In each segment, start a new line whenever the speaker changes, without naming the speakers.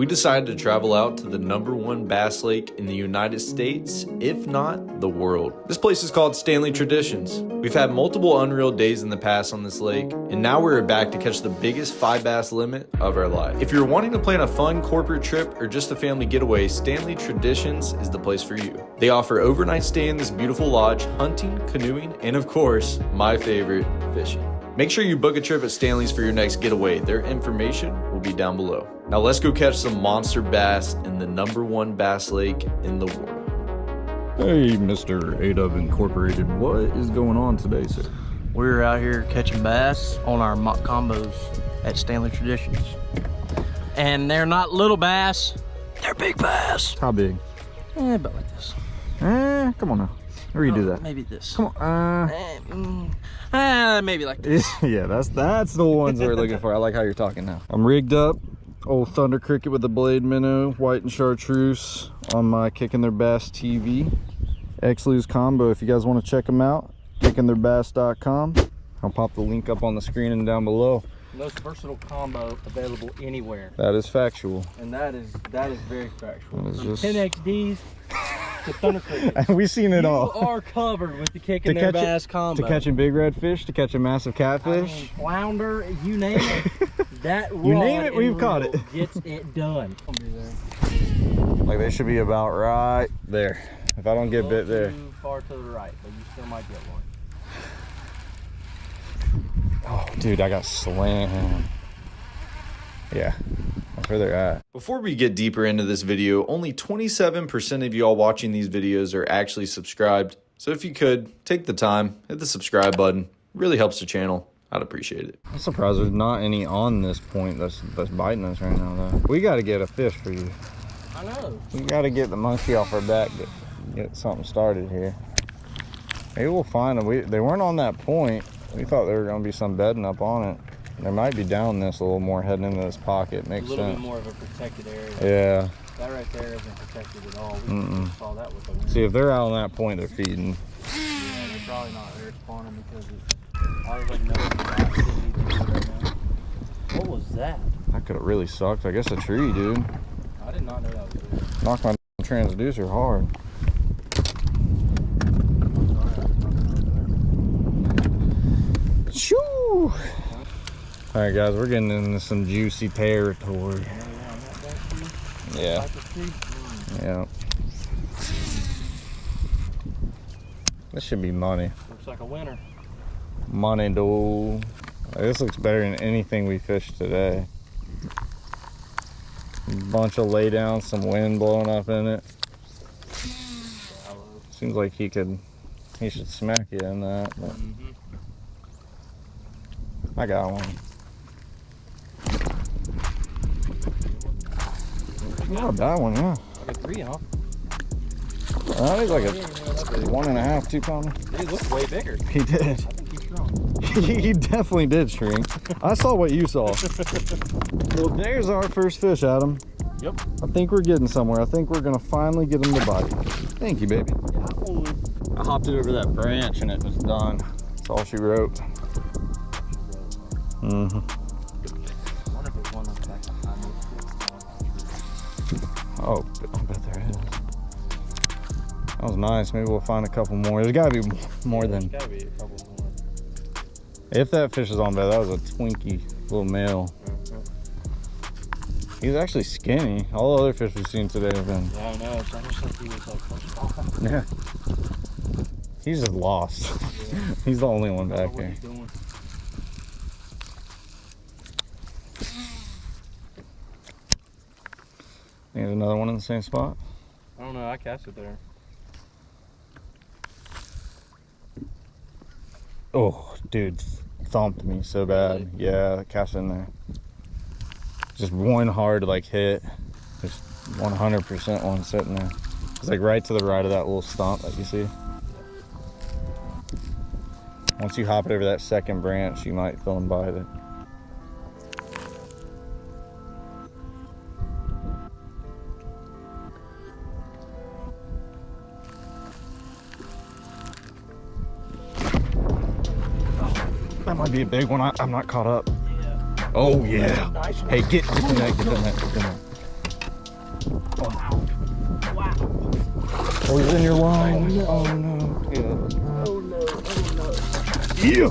we decided to travel out to the number one bass lake in the United States, if not the world. This place is called Stanley Traditions. We've had multiple unreal days in the past on this lake, and now we're back to catch the biggest five bass limit of our life. If you're wanting to plan a fun corporate trip or just a family getaway, Stanley Traditions is the place for you. They offer overnight stay in this beautiful lodge, hunting, canoeing, and of course, my favorite, fishing. Make sure you book a trip at Stanley's for your next getaway. Their information will be down below. Now let's go catch some monster bass in the number one bass lake in the world.
Hey, Mr. A-Dub Incorporated, what is going on today, sir?
We're out here catching bass on our mock combos at Stanley Traditions. And they're not little bass, they're big bass.
How big?
Eh, about like this.
Eh, come on now. Where you do
Oh,
that?
Maybe this.
Come on. Uh,
eh, maybe like this.
yeah, that's that's the ones we're looking for. I like how you're talking now. I'm rigged up. Old Thunder Cricket with the blade minnow, white and chartreuse on my Kicking Their Bass TV. X-Lose combo. If you guys want to check them out, kickingtheirbass.com. I'll pop the link up on the screen and down below.
Most versatile combo available anywhere.
That is factual.
And that is that is very factual.
That is just-
10XDs to Thunder Crickets.
We've seen it
You
all.
are covered with the kicking
To
their bass combo.
To catching big redfish, to catching massive
I
catfish.
mean, flounder, you name it. That
You name it, we've caught it.
Gets it done. I'll be there.
Like they should be about right there. If I don't get bit there.
Too far to the right, but you still might get one.
Oh, dude, I got slammed. Yeah, where they're at.
Before we get deeper into this video, only 27% of y'all watching these videos are actually subscribed. So if you could, take the time, hit the subscribe button. really helps the channel. I'd appreciate it.
I'm surprised there's not any on this point that's that's biting us right now though. We gotta get a fish for you.
I know.
We gotta get the monkey off our back to get something started here. Maybe we'll find them. We, they weren't on that point. We thought there were gonna be some bedding up on it. They might be down this a little more heading into this pocket.
A
Makes
little
sense.
bit more of a protected area.
Yeah.
That right there isn't protected at all. We
Mm-mm.
saw that with the.
See if they're out on that point, they're feeding.
Yeah, they're probably not there spawning because it's, I was like, no activity to do right. What was that?
That could have really sucked. I guess a tree, dude.
I did not know that was there.
Knocked my transducer hard. Shoo! All right, guys, we're getting into some juicy territory. Yeah, yeah. This should be money.
Looks like a winner.
Money, dude. This looks better than anything we fished today. Bunch of laydowns, some wind blowing up in it. Seems like he could, he should smack you in that, but
Mm-hmm.
I got one. Yeah, a bad one, yeah.
Like a three, huh?
I think like
Yeah, you know,
a one and a half, two pounder.
He looks way bigger.
He did.
I think he's strong.
he definitely did shrink. I saw what you saw. well, there's our first fish, Adam.
Yep.
I think we're getting somewhere. I think we're gonna finally get him to bite. Thank you, baby. I hopped it over that branch and it was done. That's all she wrote. Mm-hmm. Oh, I bet there is. That was nice. Maybe we'll find a couple more. There's gotta be more
There's
than.
gotta be more.
If that fish is on bed, that was a twinkie little male. He's actually skinny. All the other fish we've seen today have been.
Yeah, I know. It's almost like he was like pushed off.
Yeah. He's just lost. He's the only one
I don't know
back there.
he's doing.
There's another one in the same spot.
I don't know. I cast it there.
Oh, dude, thumped me so bad. Yeah, cast in there. Just one hard like hit. Just 100% one sitting there. It's like right to the right of that little stump that you see. Once you hop it over that second branch, you might feel him bite it. might be a big one. I, am not caught up.
Yeah.
Oh, yeah.
Nice
hey, get, get the net, get the net, get the net. Oh, he's in your line. Oh, no.
Oh, no. Yeah. Oh, no. Oh, no.
Yeah.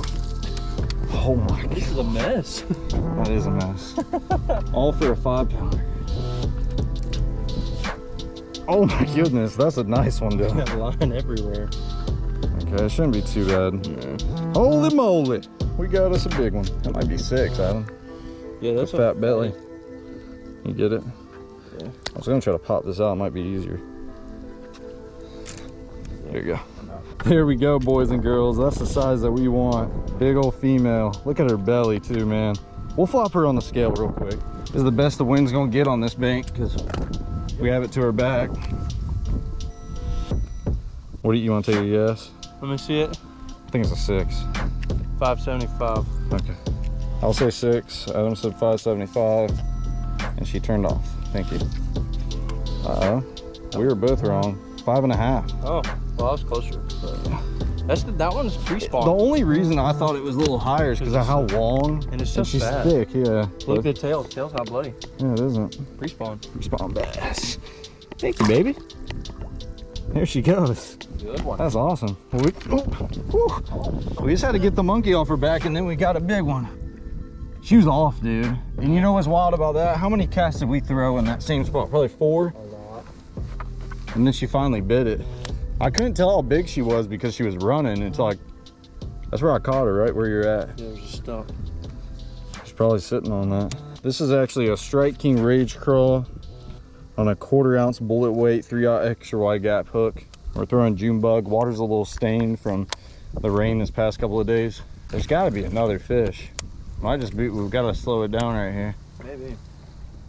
Oh, my God.
This is a mess.
that is a mess. All for a five pounder. Oh my goodness, that's a nice one, dude.
line everywhere.
Okay, it shouldn't be too bad. Yeah. Holy moly! We got us a big one. That might be six, Adam.
Yeah, that's
fat belly. You get it?
Yeah.
I was gonna try to pop this out, it might be easier. There you go. There we go, boys and girls. That's the size that we want. Big old female. Look at her belly too, man. We'll flop her on the scale real quick. This is the best the wind's gonna get on this bank because we have it to her back. What do you, you want to take a guess?
Let me see it.
I think it's a six.
575.
Okay. I'll say six. Adam said 575. And she turned off. Thank you. Uh oh. We were both wrong. Five and a half.
Oh, well, I was closer. That's the, that one's pre-spawn.
The only reason I thought it was a little higher is because of how long
And it's so
she's
fat.
thick. Yeah.
Look at the tail. The Tail's not bloody.
Yeah, it isn't.
Pre-spawn.
Pre-spawn bass. Thank you, baby. There she goes.
Good one.
That's awesome. We, oh, we just had to get the monkey off her back and then we got a big one. She was off, dude. And you know what's wild about that? How many casts did we throw in that same spot? Probably four.
A lot.
And then she finally bit it. I couldn't tell how big she was because she was running It's like, that's where I caught her, right where you're at.
Yeah, there's a stump.
She's probably sitting on that. This is actually a Strike King Rage Craw on a quarter ounce bullet weight, three aught extra wide gap hook. We're throwing June bug. Water's a little stained from the rain this past couple of days. There's gotta be another fish. Might just be, we've gotta slow it down right here.
Maybe.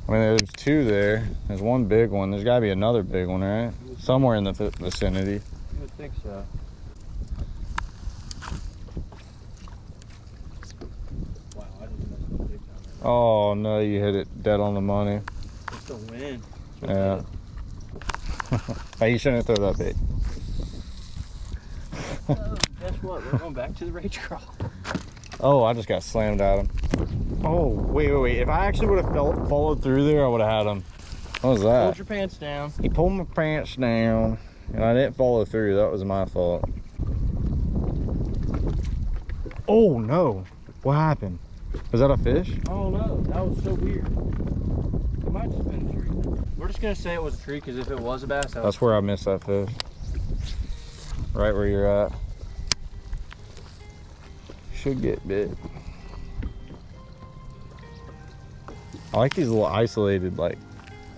I mean, there's two there. There's one big one. There's gotta be another big one, right? Somewhere in the vicinity.
You would think so. Wow, I didn't mess up big time.
Oh no, you hit it dead on the money.
It's the wind.
Yeah. hey, you shouldn't throw that bait.
Oh, guess what? We're going back to the rage craw.
Oh, I just got slammed at him. Oh, wait, wait, wait. If I actually would have followed through there, I would have had him. What was
Hold
that?
your pants down.
He pulled my pants down, and I didn't follow through. That was my fault. Oh, no. What happened? Was that a fish?
Oh no, that was so weird. It might just been a tree. We're just gonna say it was a tree because if it was a bass, that was
That's where I missed that fish. Right where you're at. Should get bit. I like these little isolated, like,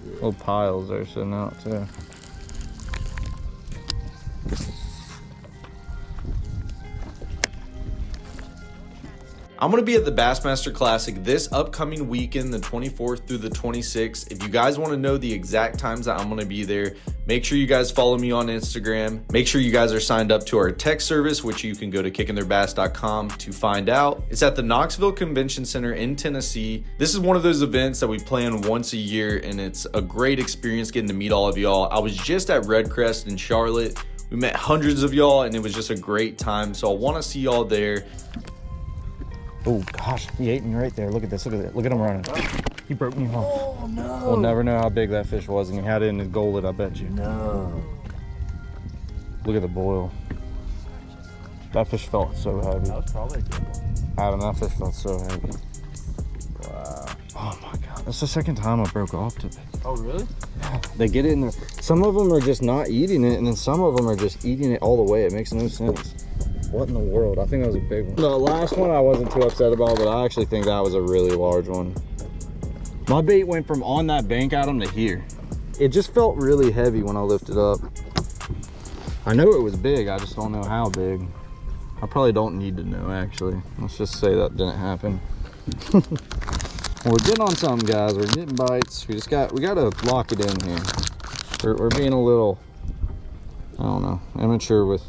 little piles they're sitting out too.
I'm going to be at the Bassmaster Classic this upcoming weekend, the 24th through the 26th. If you guys want to know the exact times that I'm going to be there, make sure you guys follow me on Instagram. Make sure you guys are signed up to our text service, which you can go to kickingtheirbass.com to find out. It's at the Knoxville Convention Center in Tennessee. This is one of those events that we plan once a year, and it's a great experience getting to meet all of y'all. I was just at Redcrest in Charlotte. We met hundreds of y'all, and it was just a great time. So I want to see y'all there.
Oh gosh, he ate me right there. Look at this. Look at it. Look at him running. He broke me off.
Oh no.
We'll never know how big that fish was, and he had it in his gullet. I bet you.
No.
Look at the boil. That fish felt so heavy.
That was probably a good one.
Adam, that fish felt so heavy.
Wow.
Oh my god, that's the second time I broke off today.
Oh really?
Yeah, they get it in there. Some of them are just not eating it, and then some of them are just eating it all the way. It makes no sense. What in the world? I think that was a big one. The last one I wasn't too upset about, but I actually think that was a really large one. My bait went from on that bank, Adam, to here. It just felt really heavy when I lifted up. I know it was big, I just don't know how big. I probably don't need to know, actually. Let's just say that didn't happen. We're getting on something, guys. We're getting bites. We just got, we got to lock it in here. We're, we're being a little, I don't know, immature with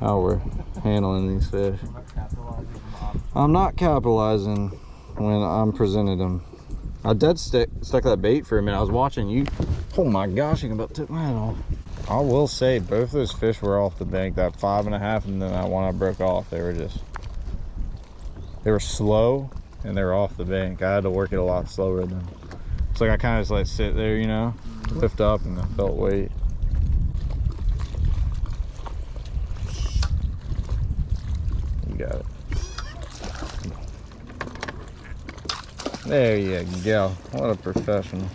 how we're handling these fish. I'm not capitalizing when I'm presented them. I dead stick, stuck that bait for a minute. I was watching you. Oh my gosh, can about took my head off. I will say both those fish were off the bank. That five and a half and then that one I broke off. They were just, they were slow and they were off the bank. I had to work it a lot slower than. It's like I kind of just let it sit there, you know, lift up and I felt weight. Got it. There you go. What a professional.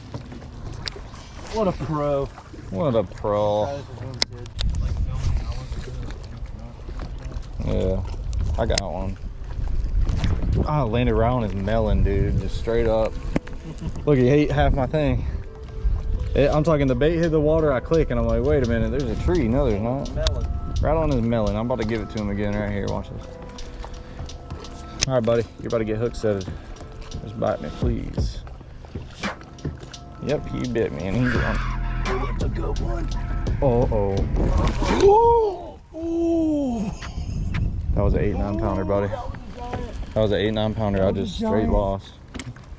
What a pro.
What a pro. Yeah, I got one. Ah, I landed right on his melon, dude. Just straight up. Look, he ate half my thing. It- I'm talking the bait hit the water, I click, and I'm like, wait a minute, there's a tree. No, there's not.
Melon.
Right on his melon. I'm about to give it to him again right here. Watch this. All right, buddy. You're about to get hook setted. Just bite me, please. Yep, he bit me, and he's on.
That's a good one.
Oh, oh. That was an eight, nine pounder, buddy. That was an eight, nine pounder. I just straight lost.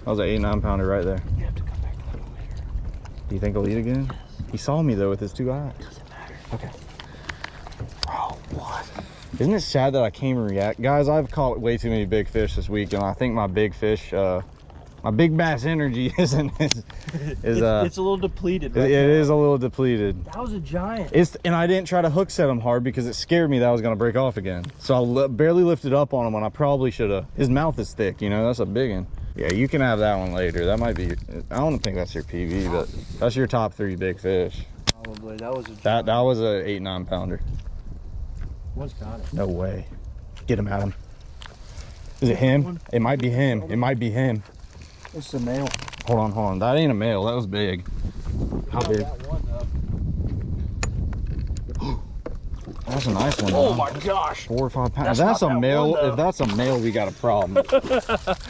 That was an eight, nine pounder right there.
You have to come back later.
Do you think he'll eat again? He saw me though with his two eyes.
Doesn't matter.
Okay. Isn't it sad that I can't react? Guys, I've caught way too many big fish this week, and I think my big fish, uh, my big bass energy isn't is, is
it's,
uh,
it's a little depleted.
it-
Right
it
now.
is a little depleted.
That was a giant.
It's and I didn't try to hook set him hard because it scared me that I was gonna break off again. So I li- barely lifted up on him when I probably should have. His mouth is thick, you know. That's a big one. Yeah, you can have that one later. That might be. I don't think that's your PB, but that's your top three big fish.
Probably. That was a giant.
That that was a eight nine pounder.
One's got it.
No way. Get him, Adam. Is it him? It might be him. It might be him.
It's a male.
Hold on, hold on. That ain't a male. That was big. How big?
One.
That's a nice one.
Oh
though.
my gosh.
Four or five pounds.
That's
That's, a
that
male.
one,
if that's a male, we got a problem.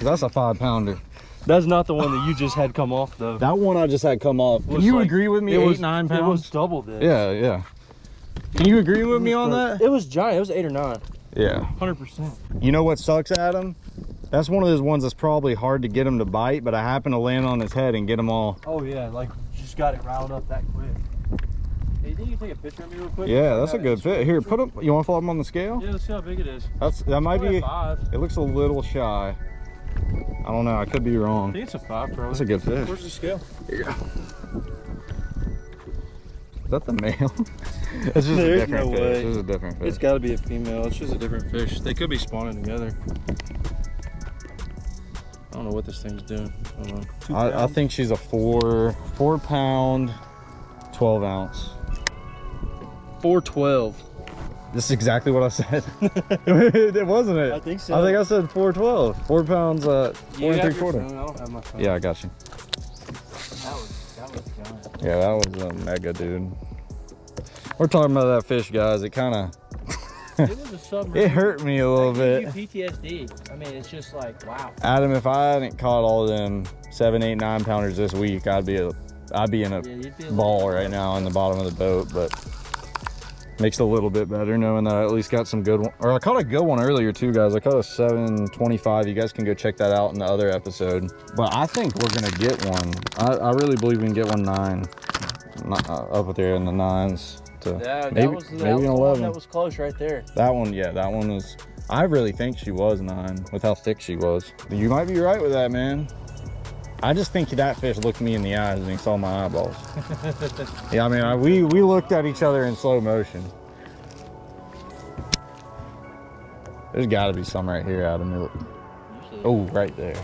that's a five pounder.
That's not the one that you just had come off though.
That one I just had come off. Can you
like-
agree with me?
it
Eight,
was
nine pounds.
It was double this.
Yeah, yeah. Can you agree with me on that?
It was giant. It was eight or nine.
Yeah.
Hundred percent.
You know what sucks, Adam? That's one of those ones that's probably hard to get him to bite, but I happen to land on his head and get him all.
Oh yeah, like just got it riled up that quick. Hey, you think you take a picture of me real quick?
Yeah, that's a good fit. Here, put him. You want to follow him on the scale?
Yeah, let's see how big it is.
That's that might be.
five.
It looks a little shy. I don't know. I could be wrong.
I
wrong.
think it's a five, probably.
That's a good fish.
Where's the scale?
Is that the male? it's just a
There's
different
no
fish.
way.
It's a different fish.
It's got to be a female. It's just a different fish. They could be spawning together. I don't know what this thing's doing. I don't know. Two
I, I think she's a four, four pound, 12 ounce.
412.
This is exactly what I said. it wasn't it?
I think so.
I think I said 412. Four pounds, uh, four and three quarter.
phone? I don't have my phone.
Yeah, I got you.
That was, that was.
Yeah, that was a mega dude. We're talking about that fish, guys. It kind of,
It was a submarine.
it hurt me a little
That
bit.
you PTSD. I mean, it's just like, wow.
Adam, if I hadn't caught all of them seven, eight, nine pounders this week, I'd be a, I'd be in a
Yeah, you'd be a
ball right now in the bottom of the boat, but makes it a little bit better knowing that I at least got some good one. Or I caught a good one earlier too, guys. I caught a 725. You guys can go check that out in the other episode. But I think we're gonna get one. I, I really believe we can get one nine, Not- uh, up there in the nines. To
Yeah,
maybe
was, that
maybe
was
an
the one
11.
that was close right there.
That one, yeah, that one was. I really think she was nine with how thick she was. You might be right with that, man. I just think that fish looked me in the eyes and he saw my eyeballs. yeah, I mean, I, we we looked at each other in slow motion. There's got to be some right here, Adam. It-
Usually,
Oh, right there.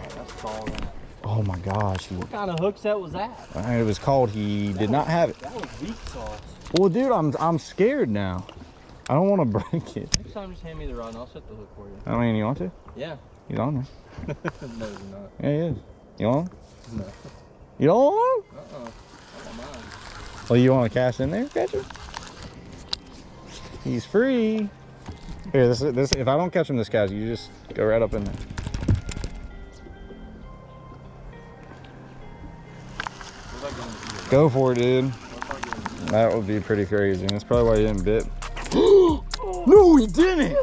Oh my gosh,
What kind of hook set was that?
Uh, it was called. He did not have it.
That was weak sauce.
Well, dude, I'm I'm scared now. I don't want to break it.
Next time, just hand me the rod and I'll set the hook for you.
I mean, you want to?
Yeah.
He's on there.
no, you're not.
Yeah, he is. You want? him?
No.
You don't want? him?
Uh-uh.
Well, you want to cast in there, catch him? He's free. Here, this this. If I don't catch him this cast, you just go right up in there.
What about getting
Go for it, dude.
What about getting
That would be pretty crazy. That's probably why you didn't bit. no, he didn't.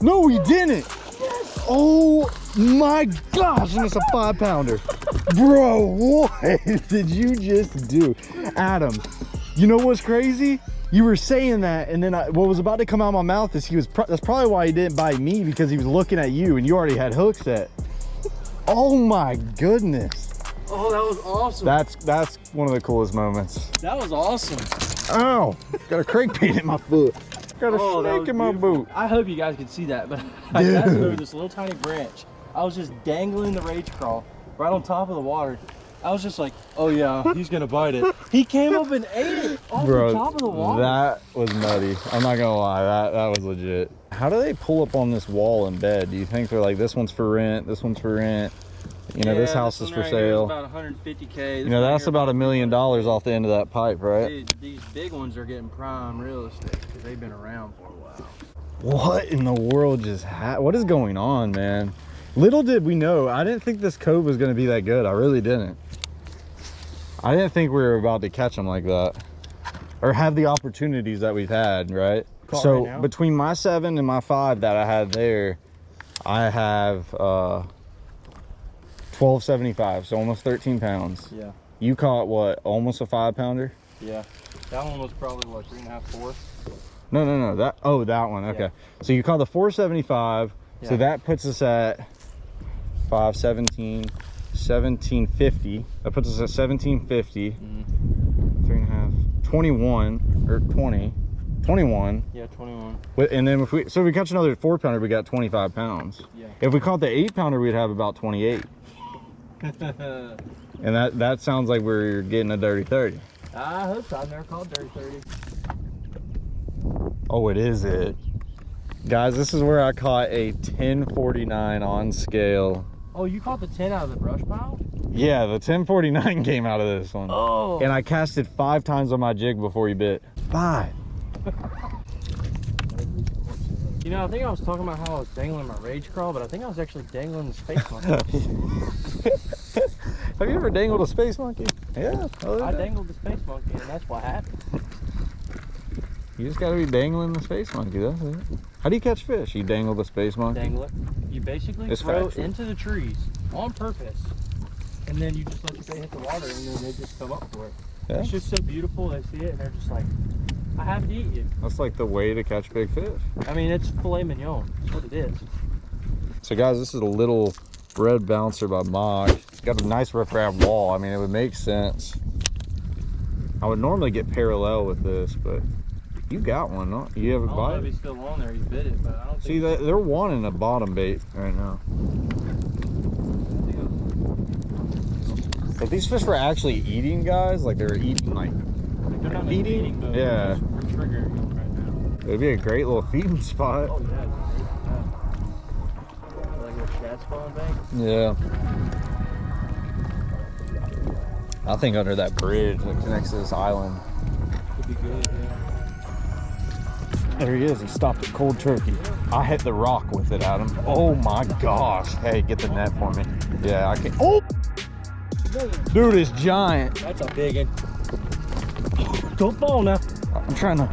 No, he didn't. Oh my gosh, and it's a five pounder. Bro, what did you just do? Adam, you know what's crazy? You were saying that, and then I, what was about to come out of my mouth is he was, pro- that's probably why he didn't bite me because he was looking at you and you already had hook set. Oh my goodness.
Oh, that was awesome.
That's, that's one of the coolest moments.
That was awesome.
Oh, got a crank crankbait in my foot. Got a
Oh,
snake in my
beautiful.
boot.
I hope you guys could see that, but I got over this little tiny branch. I was just dangling the rage craw right on top of the water. I was just like, oh yeah, he's gonna bite it. He came up and ate it off
Bro,
the top of the water.
that was nutty. I'm not gonna lie, that that was legit. How do they pull up on this wall in bed? Do you think they're like, this one's for rent, this one's for rent? You know, this
Yeah,
house is for
right here is
sale.
About 150k.
You know, that's about a million dollars off the end of that pipe, right?
Dude, these big ones are getting prime real estate because they've been around for a while.
What in the world just happened? what is going on, man? Little did we know, I didn't think this cove was gonna be that good. I really didn't. I didn't think we were about to catch them like that. Or have the opportunities that we've had, right?
Caught
so
right
between my seven and my five that I had there, I have uh 1275, so almost 13 pounds.
Yeah,
You caught what, almost a five pounder?
yeah. That one was probably what three and a half, four.
No, no, no. That oh, that one. Okay.
Yeah.
So you caught the 475. So that puts us at 517, 1750. That puts us at 1750.
Mhm.
Three and a half, 21 or 20, 21.
Yeah, 21.
And then if we so if we catch another four pounder, we got 25 pounds.
Yeah.
If we caught the eight pounder, we'd have about 28. And that that sounds like we're getting a dirty 30.
I hope so. I've never called dirty 30.
Oh, it is it. Guys, this is where I caught a 1049 on scale.
Oh, you caught the 10 out of the brush pile?
Yeah, the 1049 came out of this one.
Oh.
And I casted five times on my jig before he bit. Five.
You know, I think I was talking about how I was dangling my rage craw, but I think I was actually dangling the space monkey.
Have you ever dangled a space monkey? Yeah.
I dangled the space monkey, and that's what happened.
You just gotta be dangling the space monkey, that's it. How do you catch fish? You dangle the space monkey?
Dangle it. You basically
It's
throw
factual.
it into the trees on purpose, and then you just let your bait hit the water, and then they just come up for it.
Yeah.
It's just so beautiful. They see it, and they're just like, I have to eat you.
That's like the way to catch big fish.
I mean, it's filet mignon. That's what it is.
So guys, this is a little red bouncer by Mock. It's got a nice riprap wall. I mean, it would make sense. I would normally get parallel with this, but you got one, no? You have a
don't if
bite?
he's still on there. He bit it, but I don't
See, they- they're wanting a bottom bait right now. If these fish were actually eating, guys, like they were eating, like,
Not
Feeding?
but
Yeah.
We're triggering them right
it'd be a great little feeding spot.
Oh yeah. yeah. Like a shad spawn bank.
Yeah. I think under that bridge that connects to this island.
Could be good. Yeah.
There he is. He stopped at cold turkey. I hit the rock with it, Adam. Oh my gosh. Hey, get the net for me. Yeah, I can. Oh! Dude, it's giant.
That's a big one. Don't fall now.
I'm trying to.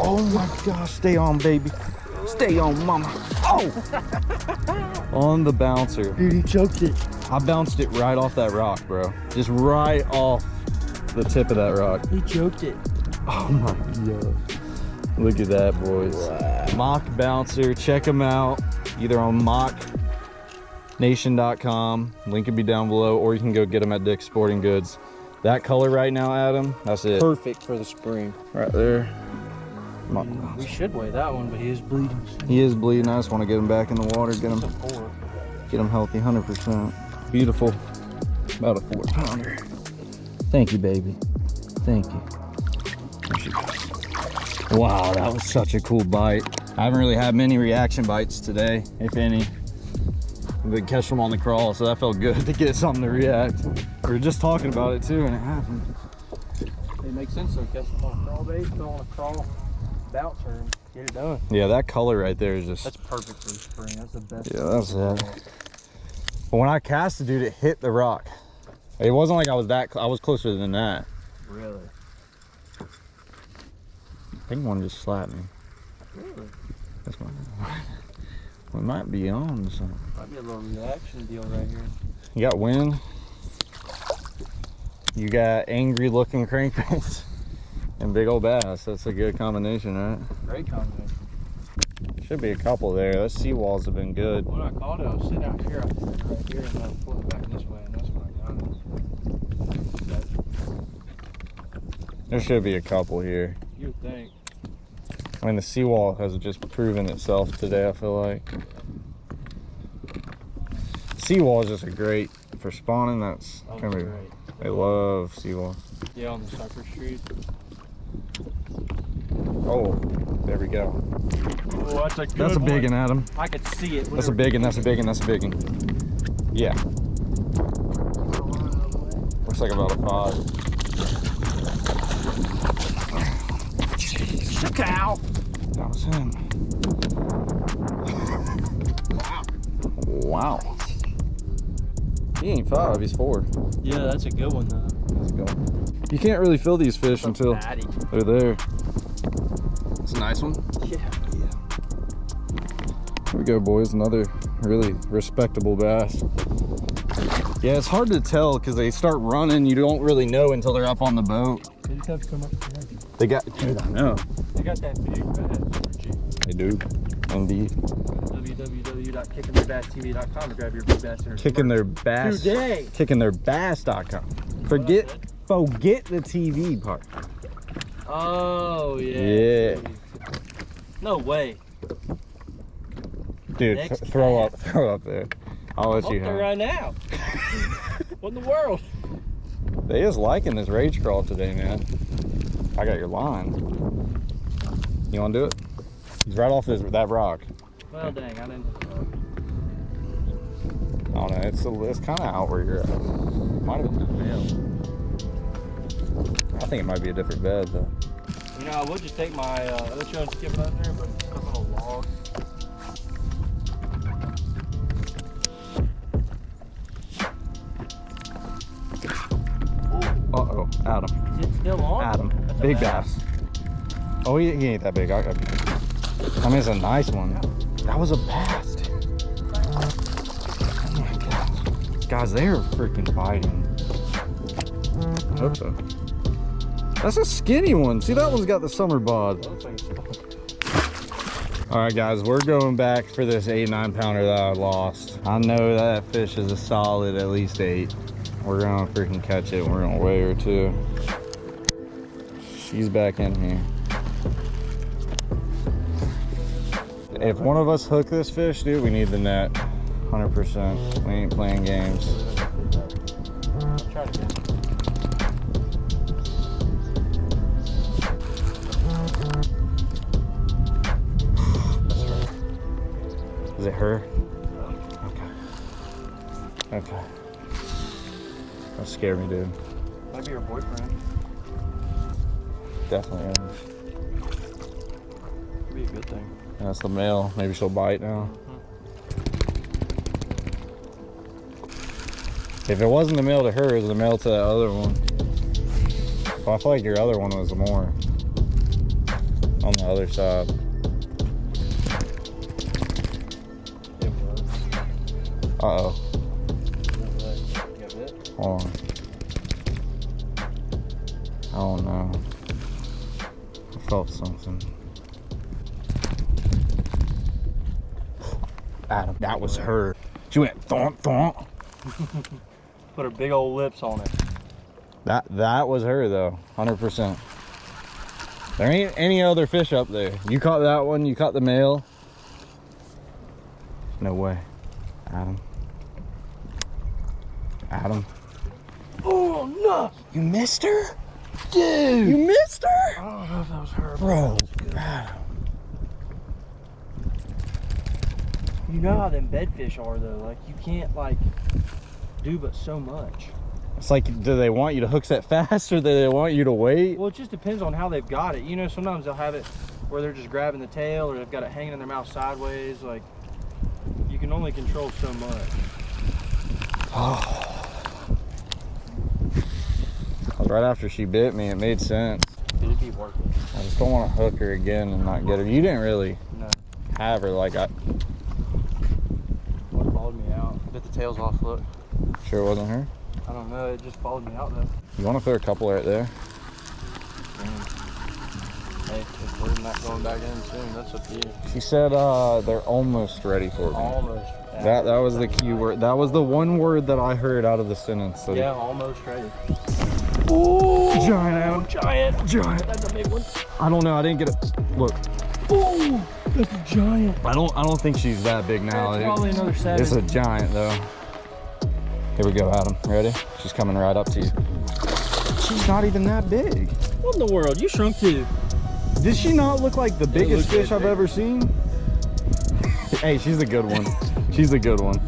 Oh my gosh. Stay on, baby. Stay on, mama. Oh! on the bouncer.
Dude, he choked it.
I bounced it right off that rock, bro. Just right off the tip of that rock.
He choked it.
Oh my god. Look at that, boys. Mock Bouncer. Check them out either on mocknation.com. Link will be down below, or you can go get them at Dick's Sporting Goods. That color right now, Adam, that's it.
Perfect for the spring.
Right there. Mm,
we should weigh that one, but he is bleeding.
He is bleeding. I just want to get him back in the water, get him,
It's a four.
get him healthy, 100%. Beautiful. About a four pounder. Thank you, baby. Thank you. There she goes. Wow, that was such a cool bite. I haven't really had many reaction bites today, if any. We catch them on the crawl, so that felt good to get something to react. We were just talking about it too, and it happened.
It makes sense though. Catch them on a crawl bait, throw on a crawl bouncer, and get it done.
Yeah, that color right there is just.
That's perfect for the spring. That's the best.
Yeah, that's it. But when I cast the dude, it hit the rock. It wasn't like I was that. I was closer than that.
Really?
I think one just slapped me.
Really?
That's one. We might be on something.
Might be a little reaction deal right here.
You got wind. You got angry looking crankbaits and big old bass. That's a good combination, right?
Great combination.
Should be a couple there. Those seawalls have been good.
When I caught it, I was sitting out here, I right here, and I pulled it back this way, and that's when I got it.
There should be a couple here.
You would think.
I mean, the seawall has just proven itself today, I feel like. Seawall is just a great, for spawning, that's
Oh,
gonna be,
great.
they love seawall.
Yeah, on the Cypress Street.
Oh, there we go.
Oh, that's a
That's a big
one.
one, Adam.
I could see it.
That's a big one, that's a big one, that's a big one. Yeah. Looks like about a five.
cow.
That was him. Wow. He ain't five, he's four.
Yeah, that's a good one though.
Let's go. You can't really feel these fish until
Fatty.
they're there. It's a nice one.
Yeah. Yeah.
Here we go, boys. Another really respectable bass. Yeah, it's hard to tell because they start running. You don't really know until they're up on the boat.
They just have to come up.
They got, dude, I know.
They got that big bass.
Do, indeed.
www.kickingtheirbass.tv.com to grab your big bass energy
Kicking their bass.
Today.
Kicking their bass.com. Forget, forget the TV part.
Oh yeah.
Yeah.
No way.
Dude, th- throw
time.
up, throw up there. I'll let
Up
you have.
right now. what in the world?
They is liking this rage craw today, man. I got your line. You want to do it? He's right off this that rock.
Well, dang, I didn't.
I don't know. It's a, it's kind of out where you're at. Might have been male. I think it might be a different bed though.
You know, I would just take my uh, other show and skip it under there, but it's stuck on a log.
Uh oh, Adam.
Is it still on?
Adam. Big bass. Oh, he, he ain't that big. I, I, I mean, it's a nice one. That was a bass, dude. Oh my god. Guys, they are freaking biting. I hope so. That's a skinny one. See, that one's got the summer bod.
Looks like it's-
All right, guys, we're going back for this eight, nine pounder that I lost. I know that fish is a solid at least eight. We're gonna freaking catch it. We're gonna weigh her too. She's back in here. If one of us hook this fish, dude, we need the net. 100%. We ain't playing games.
Try to get
Is it her? Okay. Okay. That scared me, dude.
Might be your boyfriend.
Definitely That's the male. Maybe she'll bite now. If it wasn't the male to her, it was the male to the other one. Well, I feel like your other one was more on the other side. Uh oh. Hold on. Oh no. I felt something. Adam, that was her. She went thump thump.
Put her big old lips on it.
That that was her though, hundred percent. There ain't any other fish up there. You caught that one. You caught the male. No way, Adam. Adam,
Oh no!
you missed her, dude. You missed her,
I don't know if that was her.
bro. Adam.
You know how them bedfish are though. Like you can't like do but so much.
It's like, do they want you to hook set fast or do they want you to wait?
Well, it just depends on how they've got it. You know, sometimes they'll have it where they're just grabbing the tail or they've got it hanging in their mouth sideways. Like, you can only control so much. Oh.
Right after she bit me, it made sense. I just don't want to hook her again and not get her. You didn't really
No,
have her like I
what followed me out? Bit the tails off, look.
sure wasn't her.
I don't know, it just followed me out though.
You want to throw a couple right there?
Hey, if we're not going back in soon, that's up to you.
She said uh, they're almost ready for me.
Almost.
That that was the key word. That was the one word that I heard out of the sentence. So
Yeah, almost ready.
Giant
Giant.
Giant.
That's a big one.
I don't know. I didn't get it. Look.
Oh, that's a giant.
I don't I don't think she's that big now.
That's
dude.
probably another seven.
It's a giant though. Here we go, Adam. Ready? She's coming right up to you. She's not even that big.
What in the world? You shrunk too.
Did she not look like the biggest
looked
fish I've
big.
ever seen? hey, she's a good one. She's a good one.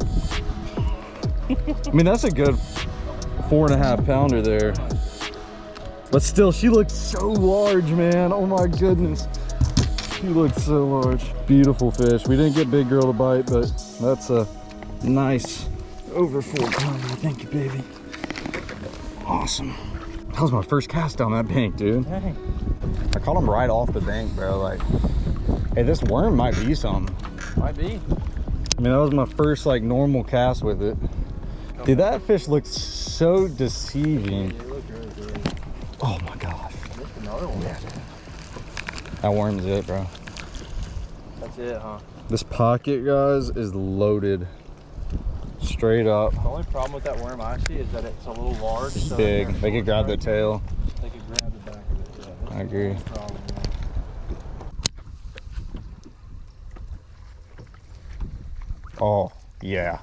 I mean, that's a good four and a half pounder there. But still, she looks so large, man. Oh my goodness. She looks so large. Beautiful fish. We didn't get big girl to bite, but that's a nice over four oh, pounder. Thank you, baby. Awesome. That was my first cast down that bank, dude.
Dang.
I caught him right off the bank, bro. Like, hey, this worm might be something.
Might be.
I mean, that was my first like normal cast with it. Dude, that fish looks so deceiving.
It looked really good.
Oh my gosh.
Missed another one.
That worm's it, bro.
That's it, huh?
This pocket, guys, is loaded. Straight up.
The only problem with that worm I see is that it's a little large. So
Big.
they're
could grab the tail.
They could grab the back of it. Yeah,
I agree.
problem.
Oh, yeah.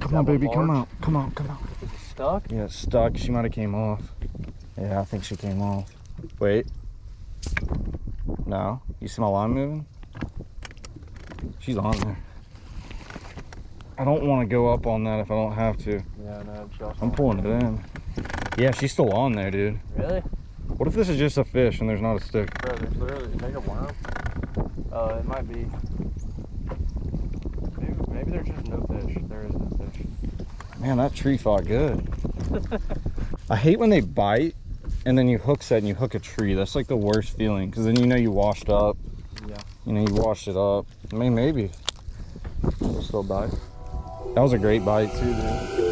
Come on,
one
baby. Come
large?
out. Come on. Come out.
Is it stuck?
Yeah, it's stuck. She might have came off. Yeah, I think she came off. Wait. No. You see my line moving? She's on there. I don't want to go up on that if I don't have to.
Yeah, no,
I'm pulling it in. Yeah, she's still on there, dude.
Really?
What if this is just a fish and there's not a stick?
Bro, there's literally, is that a worm? Uh, it might be. Maybe, maybe there's just no fish. There is no fish.
Man, that tree fought good. I hate when they bite and then you hook set and you hook a tree. That's like the worst feeling because then you know you washed up.
Yeah.
You know, you washed it up. I mean, maybe. It'll still bite. That was a great bite too, dude.